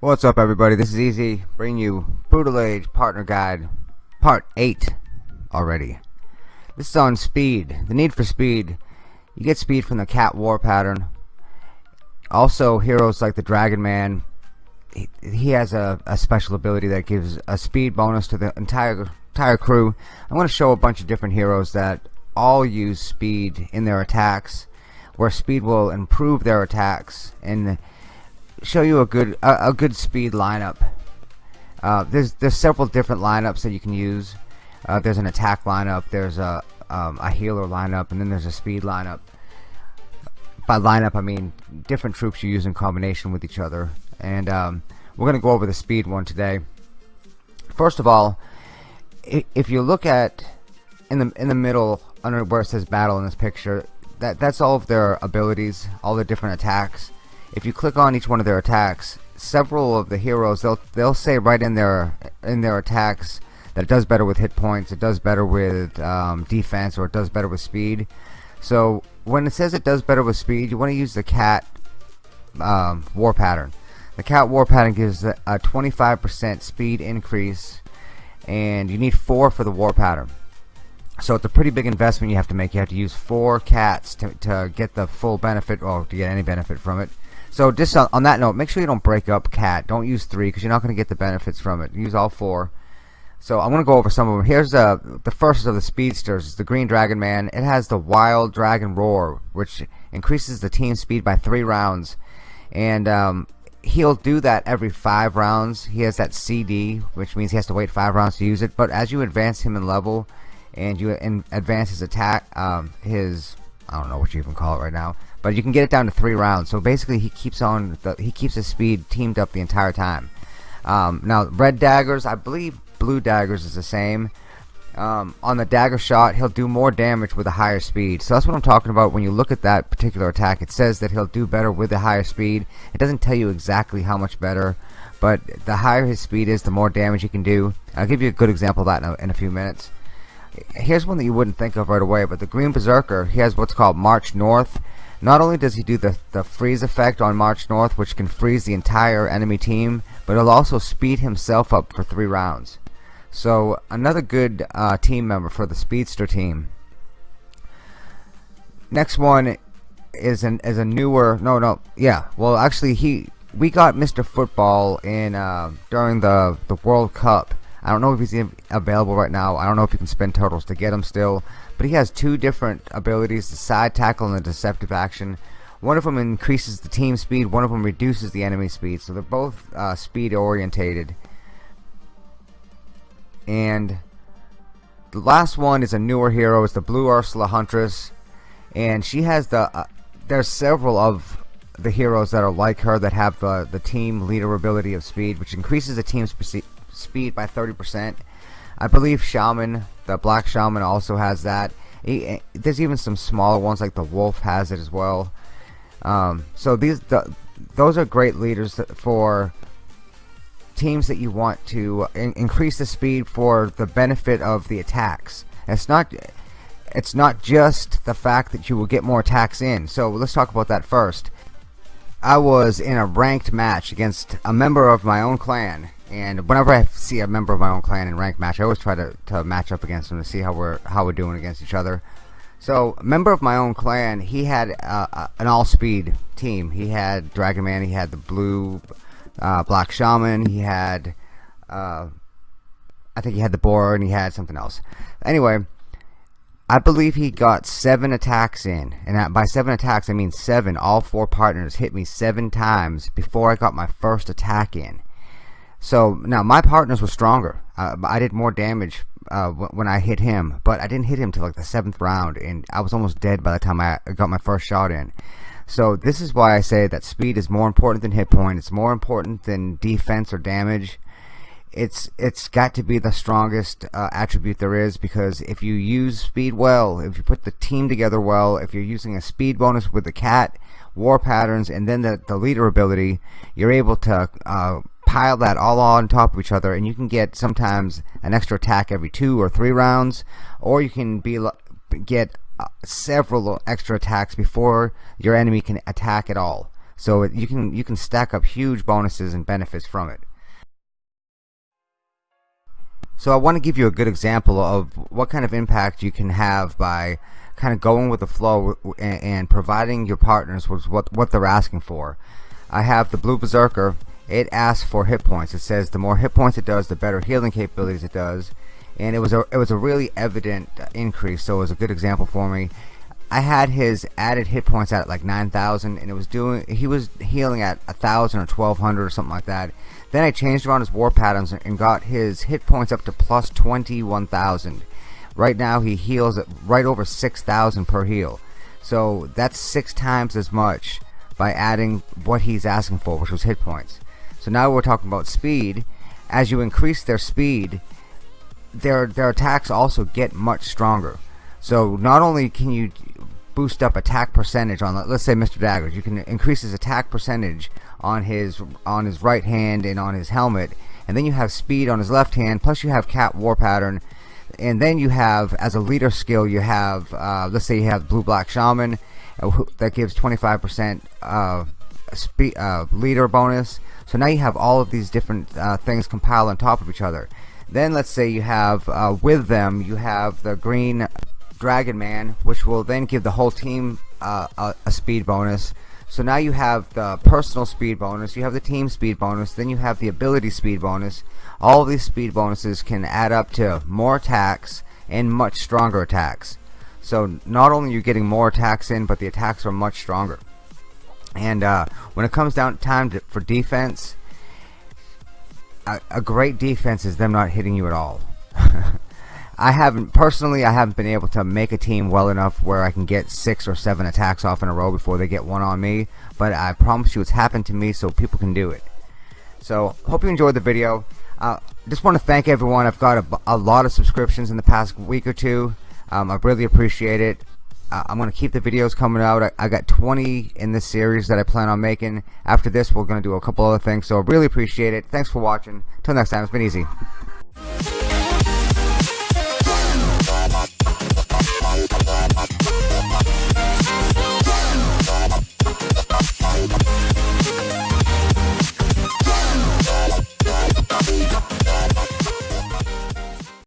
What's up everybody, this is Easy, bringing you Brutal Age Partner Guide, Part 8 already. This is on speed, the need for speed. You get speed from the Cat War pattern. Also, heroes like the Dragon Man, he, has a, a special ability that gives a speed bonus to the entire, entire crew. I'm going to show a bunch of different heroes that all use speed in their attacks, where speed will improve their attacks and show you a good a, a good speed lineup. Uh, there's there's several different lineups that you can use. Uh, there's an attack lineup. There's a um, a healer lineup, and then there's a speed lineup. By lineup, I mean different troops you use in combination with each other. And um, we're going to go over the speed one today. First of all, if you look at in the in the middle under where it says battle in this picture, that that's all of their abilities, all the different attacks. If you click on each one of their attacks several of the heroes they'll they'll say right in their in their attacks that it does better with hit points it does better with um, defense or it does better with speed. So when it says it does better with speed you want to use the cat um, war pattern the cat war pattern gives a 25% speed increase and you need four for the war pattern so it's a pretty big investment you have to make you have to use four cats to, to get the full benefit or to get any benefit from it so just on, on, that note, make sure you don't break up cat. Don't use three because you're not going to get the benefits from it. Use all four. So I'm going to go over some of them. Here's uh, the first of the speedsters. The Green Dragon Man. It has the Wild Dragon Roar, which increases the team speed by three rounds. And um, he'll do that every five rounds. He has that CD, which means he has to wait five rounds to use it. But as you advance him in level and you advance his attack, um, his I don't know what you even call it right now but you can get it down to three rounds so basically he keeps on the, he keeps his speed teamed up the entire time um, now red daggers I believe blue daggers is the same um, on the dagger shot he'll do more damage with a higher speed. So that's what I'm talking about when you look at that particular attack. It says that he'll do better with a higher speed. It doesn't tell you exactly how much better but the higher his speed is the more damage he can do. I'll give you a good example of that in a, in a few minutes. Here's one that you wouldn't think of right away but the green berserker he has what's called march north. Not only does he do the, the freeze effect on March North, which can freeze the entire enemy team, but he'll also speed himself up for three rounds. So another good uh, team member for the Speedster team. Next one is an is a newer no no yeah well actually he we got Mr. Football in uh, during the the World Cup. I don't know if he's available right now. I don't know if you can spend turtles to get him still, but he has two different abilities the side tackle and the deceptive action one of them increases the team speed one of them reduces the enemy speed so they're both uh, speed orientated and the last one is a newer hero it's the blue Ursula Huntress and she has the uh, there's several of the heroes that are like her that have the the team leader ability of speed which increases the team's speed by 30% I believe Shaman, the Black Shaman also has that. He, there's even some smaller ones like the Wolf has it as well. Um, so these the, those are great leaders for teams that you want to in increase the speed for the benefit of the attacks. it's not it's not just the fact that you will get more attacks in. So let's talk about that first. I was in a ranked match against a member of my own clan and whenever I see a member of my own clan in ranked match I always try to, to match up against them to see how we're how we're doing against each other so member of my own clan he had uh, uh, an all-speed team he had Dragon Man he had the blue uh, black shaman. He had uh, I think he had the boar and he had something else. Anyway I believe he got seven attacks in. And by seven attacks I mean seven. All four partners hit me seven times before I got my first attack in. So now my partners were stronger. Uh, I did more damage uh, when I hit him, but I didn't hit him till like the seventh round, and I was almost dead by the time I got my first shot in. So this is why I say that speed is more important than hit point. It's more important than defense or damage. It's it's got to be the strongest uh, attribute there is because if you use speed well, if you put the team together well, if you're using a speed bonus with the cat war patterns, and then the, the leader ability, you're able to uh, pile that all on top of each other, and you can get sometimes an extra attack every two or three rounds, or you can be get several extra attacks before your enemy can attack at all. So you can you can stack up huge bonuses and benefits from it. So I want to give you a good example of what kind of impact you can have by kind of going with the flow and, providing your partners with what, what they're asking for. I have the Blue Berserker. It asks for hit points. It says the more hit points it does, the better healing capabilities it does. And it was a it was a really evident uh, increase, so it was a good example for me. I had his added hit points at like 9,000 and it was doing he was healing at a 1,000 or 1,200 or something like that. Then I changed around his war patterns and got his hit points up to plus 21,000. Right now he heals at right over 6,000 per heal. So that's six times as much by adding what he's asking for, which was hit points. So now we're talking about speed. As you increase their speed, their their attacks also get much stronger. So not only can you boost up attack percentage on let's say Mr. Daggers you can increase his attack percentage on his on his right hand and on his helmet and then you have speed on his left hand plus you have cat war pattern and then you have as a leader skill you have uh, let's say you have blue black shaman uh, that gives 25% uh, speed uh, leader bonus so now you have all of these different uh, things compiled on top of each other then let's say you have uh, with them you have the green Dragon Man, which will then give the whole team uh, a, a, speed bonus. So now you have the personal speed bonus, you have the team speed bonus, then you have the ability speed bonus. All these speed bonuses can add up to more attacks and much stronger attacks. So not only you're you getting more attacks in, but the attacks are much stronger. And uh, when it comes down to time to, for defense, a, great defense is them not hitting you at all. I haven't personally I haven't been able to make a team well enough where I can get six or seven attacks off in a row before they get one on me but I promise you it's happened to me so people can do it. So hope you enjoyed the video. Uh, just want to thank everyone. I've got a, a, lot of subscriptions in the past week or two. Um, I really appreciate it uh, I'm gonna keep the videos coming out. I, I, got 20 in this series that I plan on making. After this we're gonna do a couple other things so I really appreciate it. Thanks for watching. Till next time it's been easy